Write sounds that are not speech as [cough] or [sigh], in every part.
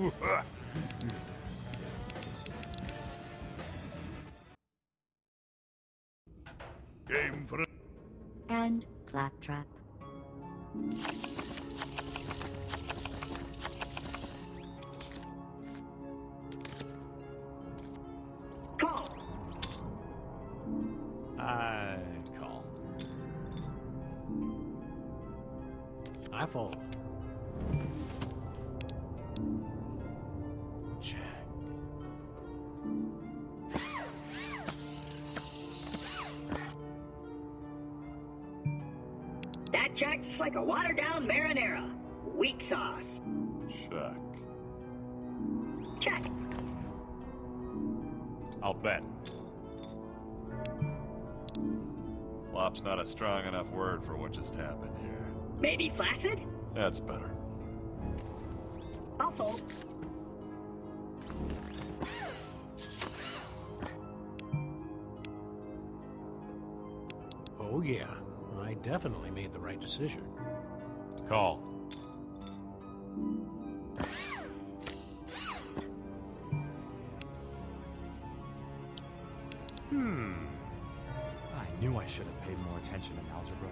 [laughs] Game for And Claptrap. Call. I call. I fold. Like a watered down marinara. Weak sauce. Check. Check. I'll bet. Flop's not a strong enough word for what just happened here. Maybe flaccid? That's better. I'll fold. Definitely made the right decision. Call. Hmm. I knew I should have paid more attention in algebra.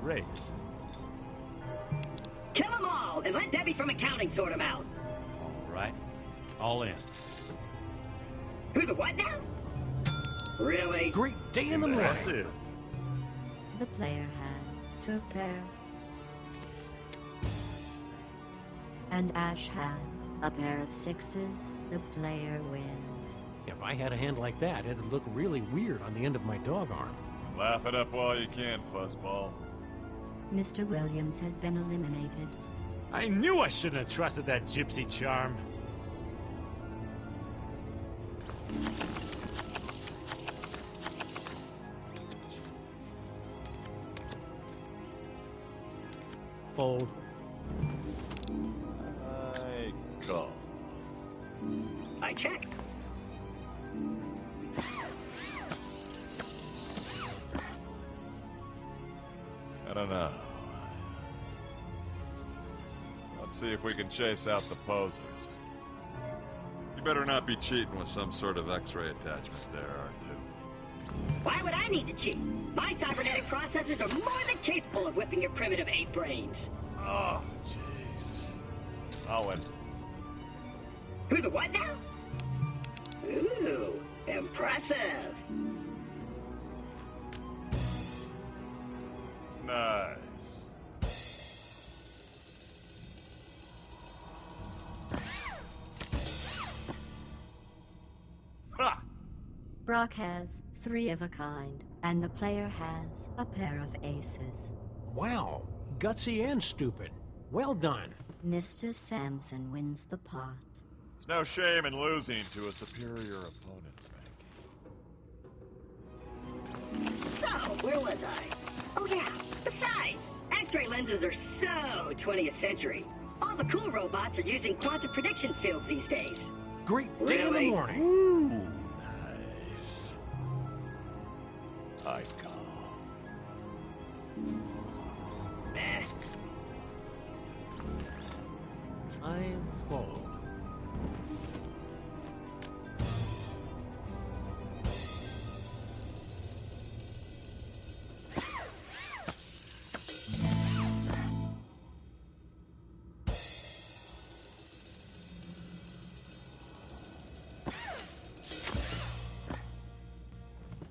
Raise. them all and let Debbie from accounting sort them out. All right. All in. Who the what now? Really? Great day in the morning. The player has two pair. And Ash has a pair of sixes. The player wins. If I had a hand like that, it'd look really weird on the end of my dog arm. Laugh it up while you can, fuzzball. Mr. Williams has been eliminated. I knew I shouldn't have trusted that gypsy charm. Fold. I call. I check. I don't know. Let's see if we can chase out the posers. You better not be cheating with some sort of X-ray attachment there, R2. Why would I need to cheat? My cybernetic processors are more than capable of whipping your primitive ape brains. Oh, jeez. I'll. Who the what now? Ooh, impressive. Nice. Ha! Brock has three of a kind, and the player has a pair of aces. Wow. Gutsy and stupid. Well done. Mr. Samson wins the pot. There's no shame in losing to a superior opponent, Spanky. So, where was I? Oh yeah, besides, X-ray lenses are so 20th century. All the cool robots are using quantum prediction fields these days. Great day in the Really? morning.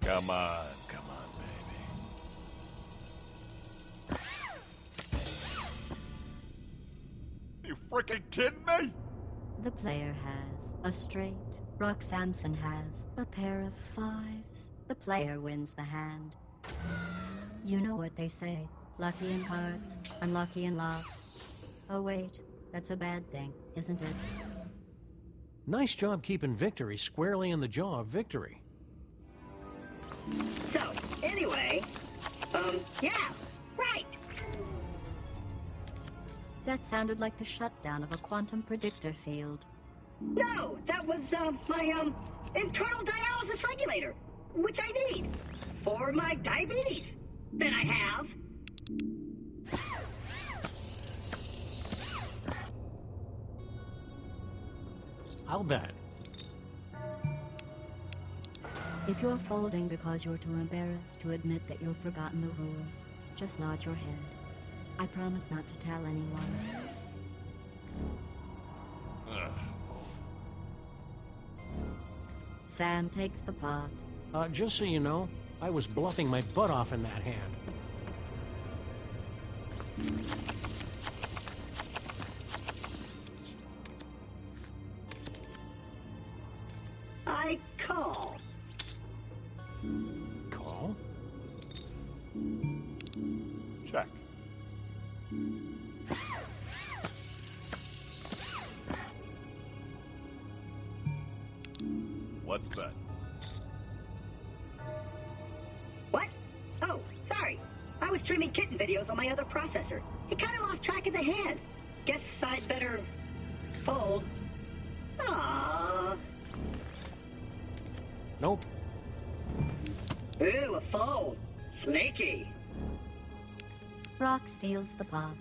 Come on, freaking kidding me? The player has a straight. Brock Samson has a pair of fives. The player wins the hand. You know what they say. Lucky in cards, unlucky in love. Oh wait, that's a bad thing, isn't it? Nice job keeping victory squarely in the jaw of victory. So, That sounded like the shutdown of a quantum predictor field. No, that was, uh, my, um, internal dialysis regulator, which I need for my diabetes that I have. I'll bet. If you're folding because you're too embarrassed to admit that you've forgotten the rules, just nod your head. I promise not to tell anyone. Ugh. Sam takes the pot. Uh, just so you know, I was bluffing my butt off in that hand. I call. My other processor. It kind of lost track of the hand. Guess I'd better fold. Aww. Nope. Ooh, a fold. Sneaky. Brock steals the pot.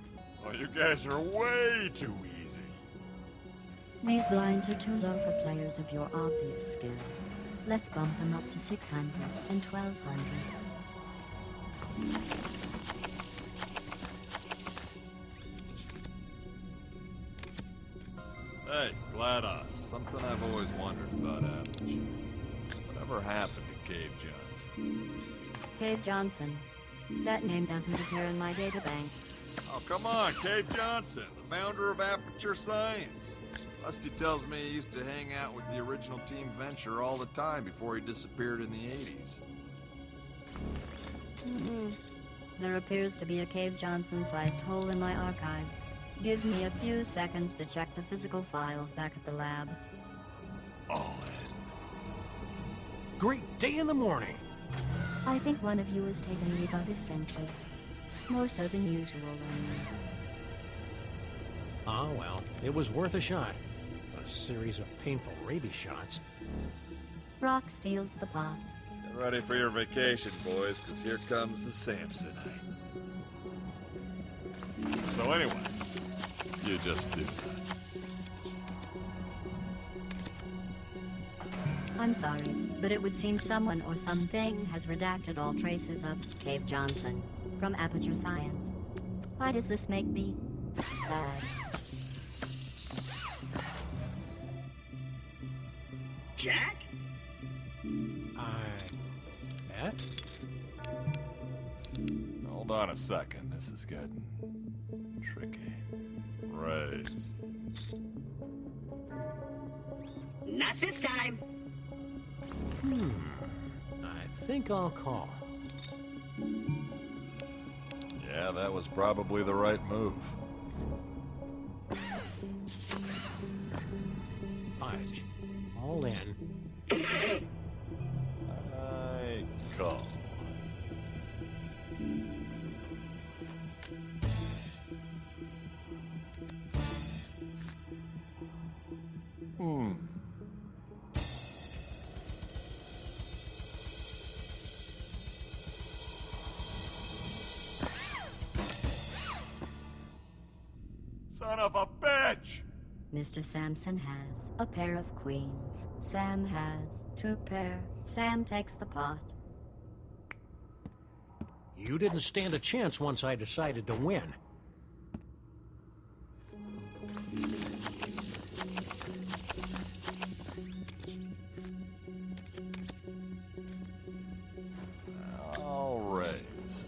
Oh, you guys are way too easy. These blinds are too low for players of your obvious skill. Let's bump them up to 600 and 1200. GLaDOS, something I've always wondered about Aperture. Whatever happened to Cave Johnson? Cave Johnson. That name doesn't appear in my databank. Oh, come on, Cave Johnson, the founder of Aperture Science. Rusty tells me he used to hang out with the original Team Venture all the time before he disappeared in the 80s. Mm-mm. There appears to be a Cave Johnson-sized hole in my archives. Give me a few seconds to check the physical files back at the lab. Oh, Great day in the morning. I think one of you has taken leave of his senses. More so than usual, I mean. Ah, well, it was worth a shot. A series of painful rabies shots. Brock steals the pot. Get ready for your vacation, boys, because here comes the Samsonite. So anyway, you just do that. I'm sorry, but it would seem someone or something has redacted all traces of Cave Johnson from Aperture Science. Why does this make me sad? Jack? I bet? Hold on a second. This is getting tricky. Raise. Not this time. Hmm. I think I'll call. Yeah, that was probably the right move. Fudge. All in. Mr. Samson has a pair of queens. Sam has two pair. Sam takes the pot. You didn't stand a chance once I decided to win. I'll raise.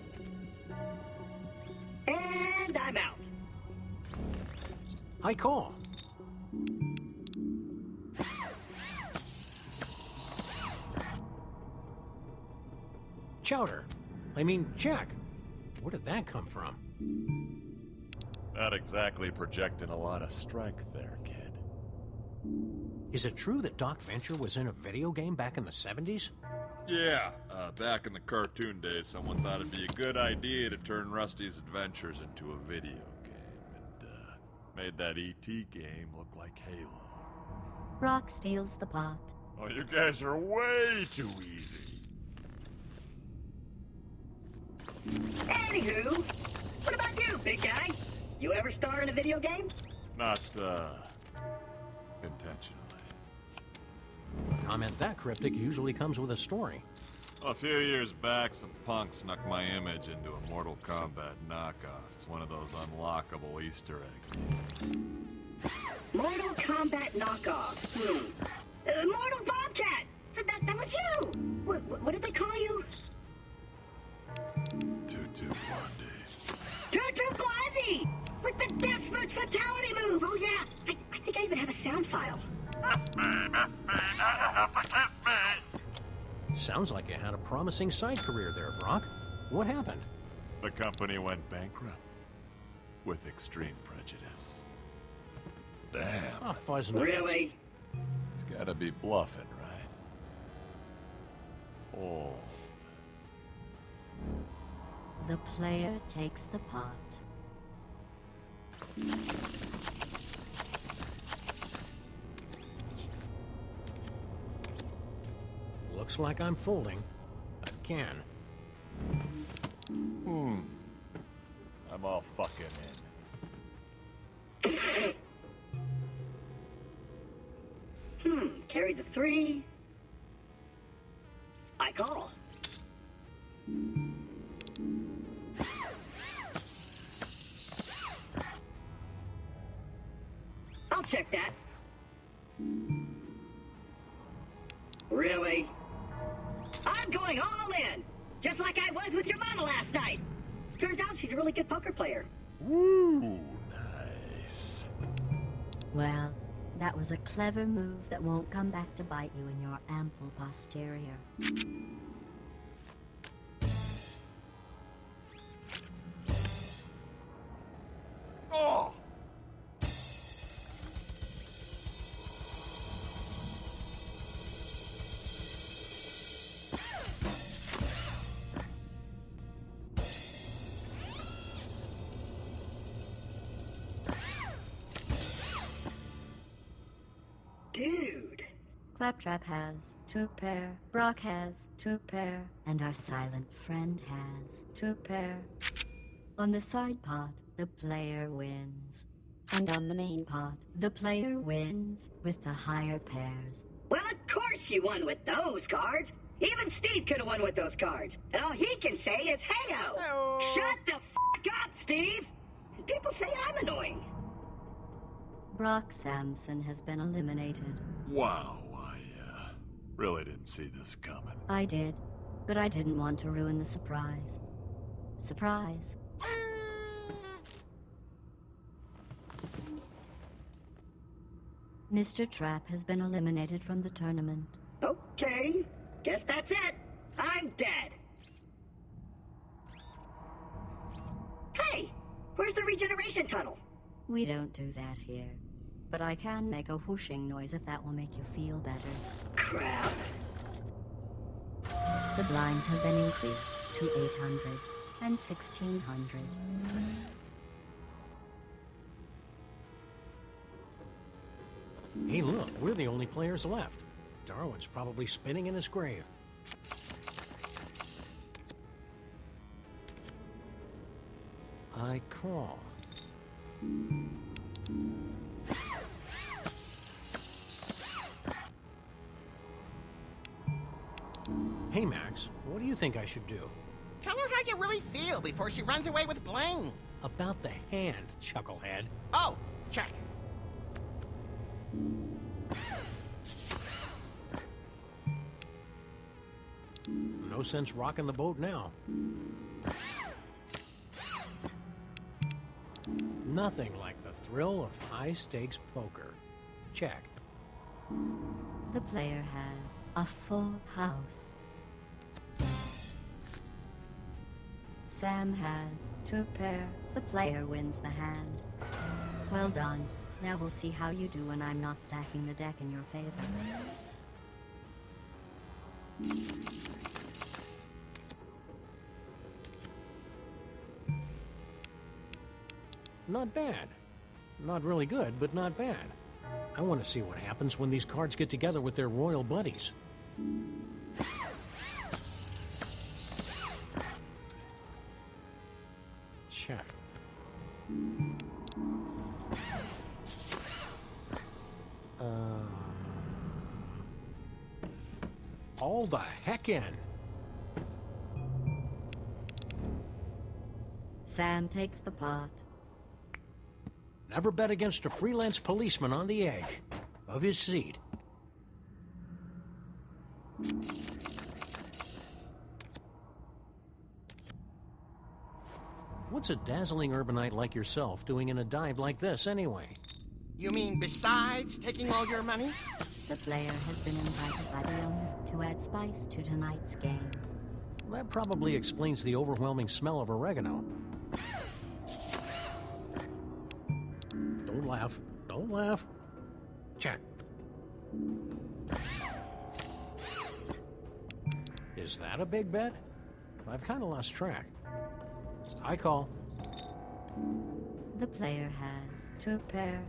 And I'm out. I call. I mean, Jack. Where did that come from? Not exactly projecting a lot of strength there, kid. Is it true that Doc Venture was in a video game back in the 70s? Yeah, uh, back in the cartoon days, someone thought it'd be a good idea to turn Rusty's adventures into a video game, and uh, made that ET game look like Halo. Brock steals the pot. Oh, you guys are way too easy. Anywho, what about you, big guy? You ever star in a video game? Not, uh, intentionally. comment that cryptic usually comes with a story. A few years back, some punk snuck my image into a Mortal Kombat knockoff. It's one of those unlockable Easter eggs. Mortal Kombat knockoff. Hmm. Uh, Mortal Bobcat! That, that, that was you! What, what, what did they call you? Tutu Blondie. Tutu Blondie! With the Death Smooch Fatality move! Oh yeah! I, I think I even have a sound file. Sounds like you had a promising side career there, Brock. What happened? The company went bankrupt. With extreme prejudice. Damn. Oh, fuzz nuggets. Really? He's gotta be bluffing, right? Oh. The player takes the pot. Looks like I'm folding. Again. Hmm. I'm all fucking in. Hmm, carry the three. I call. Going all in! Just like I was with your mama last night! Turns out she's a really good poker player. Woo! Nice. Well, that was a clever move that won't come back to bite you in your ample posterior. Claptrap has two pair, Brock has two pair, and our silent friend has two pair. On the side pot, the player wins. And on the main pot, the player wins with the higher pairs. Well, of course you won with those cards. Even Steve could have won with those cards. And all he can say is, heyo! Shut the f up, Steve! And people say I'm annoying. Brock Samson has been eliminated. Wow, I, really didn't see this coming. I did, but I didn't want to ruin the surprise. Surprise. Mr. Trap has been eliminated from the tournament. Okay, guess that's it. I'm dead. Hey, where's the regeneration tunnel? We don't do that here. But I can make a whooshing noise if that will make you feel better. Crap. The blinds have been increased to 800 and 1600. Hey, look, we're the only players left. Darwin's probably spinning in his grave. I call. Hey, Max, what do you think I should do? Tell her how you really feel before she runs away with Blaine. About the hand, chucklehead. Oh, check. No sense rocking the boat now. Nothing like the thrill of high stakes poker. Check. The player has a full house. Sam has two pair. The player wins the hand. Well done. Now we'll see how you do when I'm not stacking the deck in your favor. Not bad. Not really good, but not bad. I want to see what happens when these cards get together with their royal buddies. The heck in. Sam takes the pot. Never bet against a freelance policeman on the edge of his seat. What's a dazzling urbanite like yourself doing in a dive like this, anyway? You mean besides taking all your money? The player has been invited by the owner to add spice to tonight's game. That probably explains the overwhelming smell of oregano. Don't laugh. Don't laugh. Check. Is that a big bet? I've kind of lost track. I call. The player has two pair.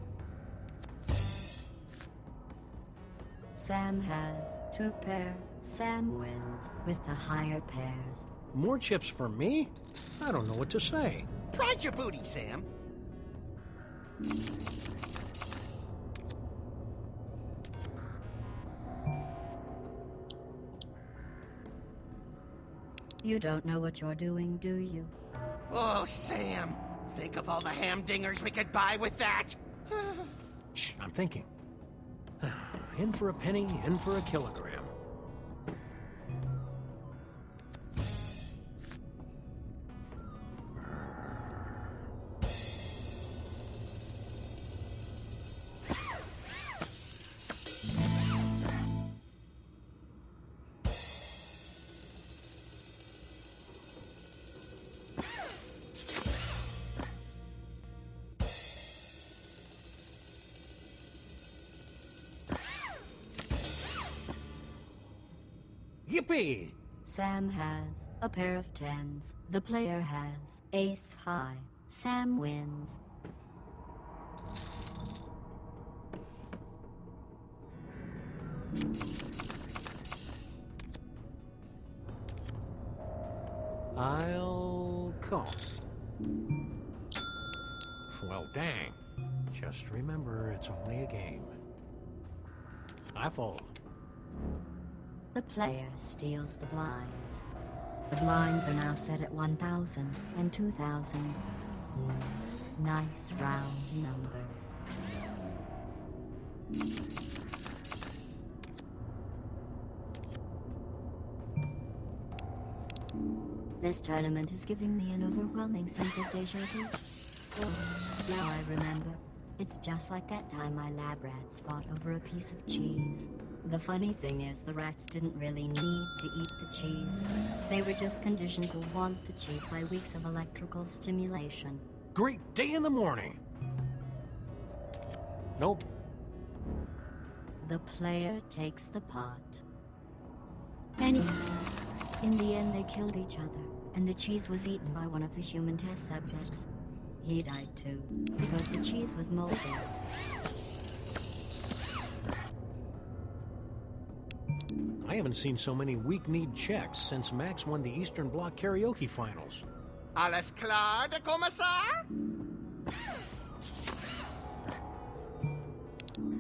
Sam has two pair. Sam wins with the higher pairs. More chips for me? I don't know what to say. Pride your booty, Sam. You don't know what you're doing, do you? Oh, Sam. Think of all the ham dingers we could buy with that. [sighs] Shh, I'm thinking. In for a penny, in for a kilogram. Yippee! Sam has a pair of tens. The player has ace high. Sam wins. I'll call. Well, dang. Just remember, it's only a game. I fold. The player steals the blinds. The blinds are now set at 1,000 and 2,000. Nice round numbers. This tournament is giving me an overwhelming sense of deja vu. Now I remember. It's just like that time my lab rats fought over a piece of cheese. The funny thing is, the rats didn't really need to eat the cheese. They were just conditioned to want the cheese by weeks of electrical stimulation. Great day in the morning. Nope. The player takes the pot. Anyway, in the end, they killed each other, and the cheese was eaten by one of the human test subjects. He died too, because the cheese was molded. Haven't seen so many weak-kneed checks since Max won the Eastern Bloc karaoke finals. Alles klar, der Kommissar?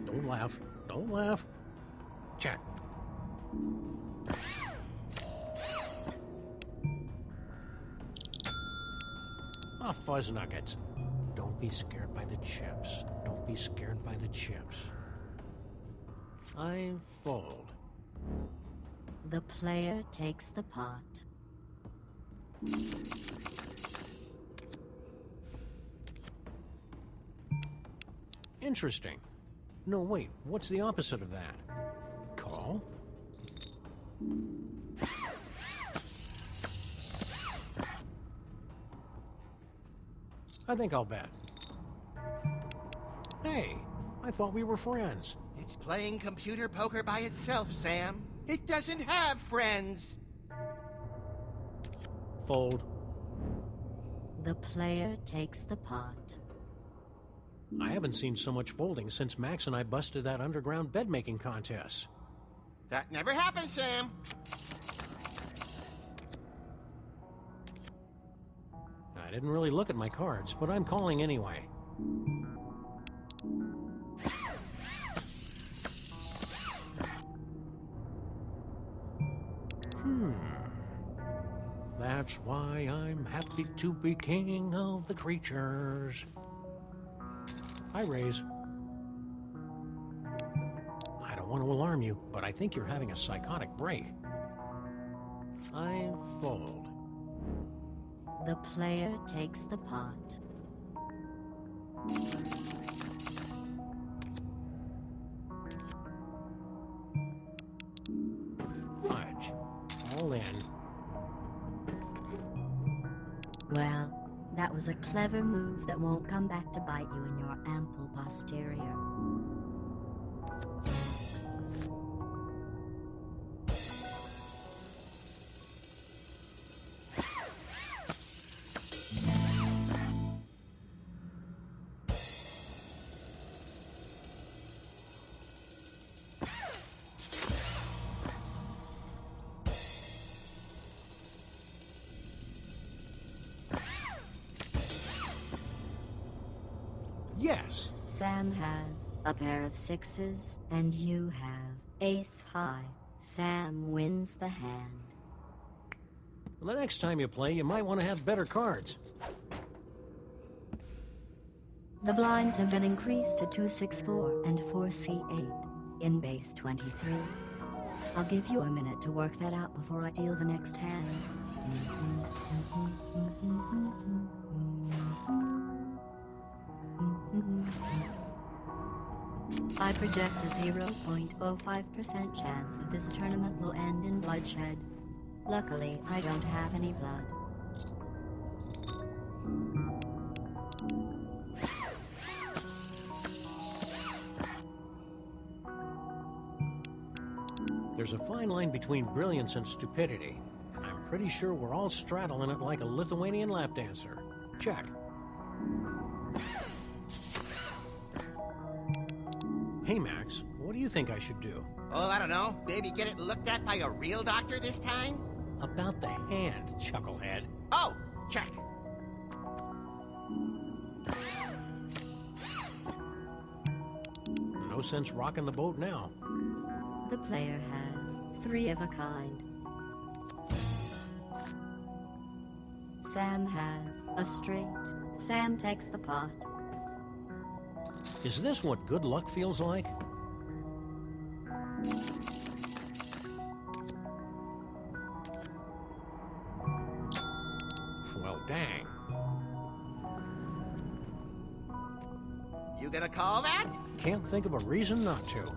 Don't laugh. Don't laugh. Check. Ah, fuzz nuggets. Don't be scared by the chips. Don't be scared by the chips. I fold. The player takes the pot. Interesting. No, wait. What's the opposite of that? Call? I think I'll bet. Hey, I thought we were friends. It's playing computer poker by itself, Sam. It doesn't have friends. Fold. The player takes the pot. I haven't seen so much folding since Max and I busted that underground bed making contest. That never happened, Sam. I didn't really look at my cards, but I'm calling anyway. That's why I'm happy to be king of the creatures. Hi, Rays. I don't want to alarm you, but I think you're having a psychotic break. I fold. The player takes the pot. Was a clever move that won't come back to bite you in your ample posterior. Yes. Sam has a pair of sixes, and you have ace high. Sam wins the hand. Well, the next time you play, you might want to have better cards. The blinds have been increased to 264 and 4C8 in base 23. I'll give you a minute to work that out before I deal the next hand. I project a 0.05% chance that this tournament will end in bloodshed. Luckily, I don't have any blood. There's a fine line between brilliance and stupidity, and I'm pretty sure we're all straddling it like a Lithuanian lap dancer. Check. Hey, Max, what do you think I should do? Oh, I don't know. Maybe get it looked at by a real doctor this time? About the hand, chucklehead. Oh, check. No sense rocking the boat now. The player has three of a kind. Sam has a straight. Sam takes the pot. Is this what good luck feels like? Well, dang. You gonna call that? Can't think of a reason not to.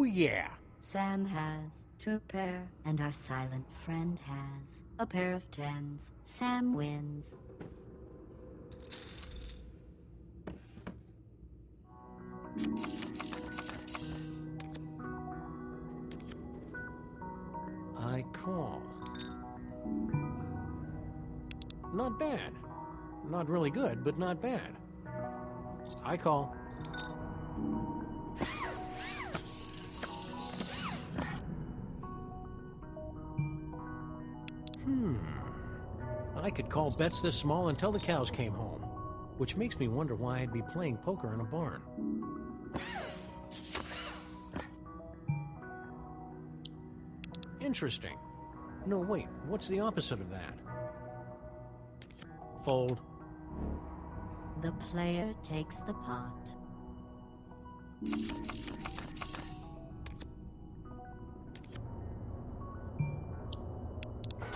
Oh, yeah. Sam has two pair, and our silent friend has a pair of tens. Sam wins. I call. Not bad. Not really good, but not bad. I call. Could call bets this small until the cows came home. Which makes me wonder why I'd be playing poker in a barn. Interesting. No, wait, what's the opposite of that? Fold. The player takes the pot.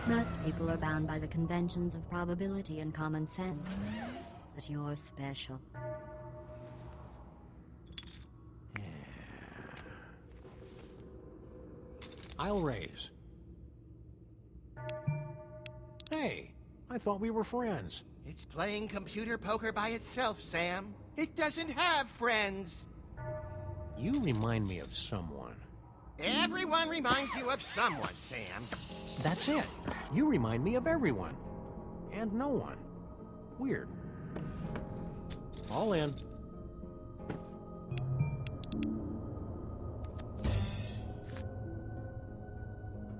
Most people are bound by the conventions of probability and common sense. But you're special. Yeah. I'll raise. Hey, I thought we were friends. It's playing computer poker by itself, Sam. It doesn't have friends. You remind me of someone. Everyone reminds you of someone, Sam. That's it. You remind me of everyone. And no one. Weird. All in.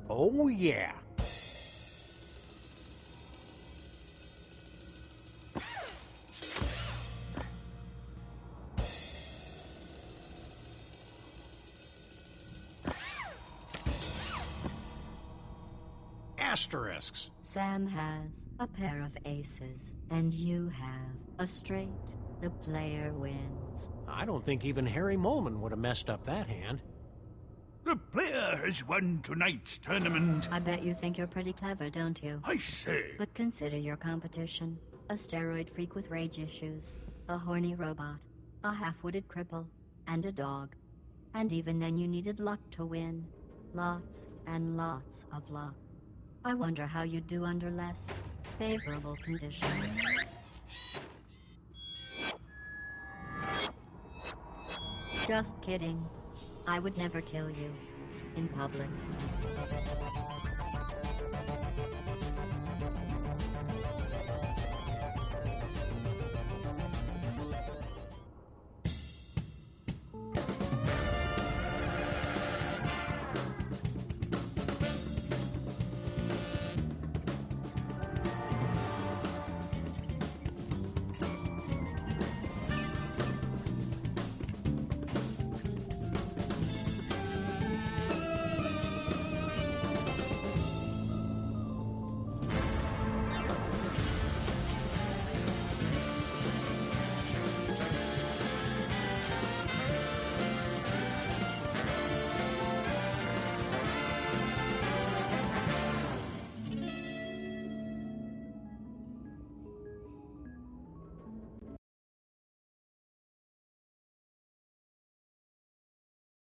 Oh, yeah. Asterisks. Sam has a pair of aces, and you have a straight. The player wins. I don't think even Harry Moleman would have messed up that hand. The player has won tonight's tournament. I bet you think you're pretty clever, don't you? I say, But consider your competition. A steroid freak with rage issues, a horny robot, a half-witted cripple, and a dog. And even then you needed luck to win. Lots and lots of luck. I wonder how you'd do under less favorable conditions. Just kidding. I would never kill you. In public.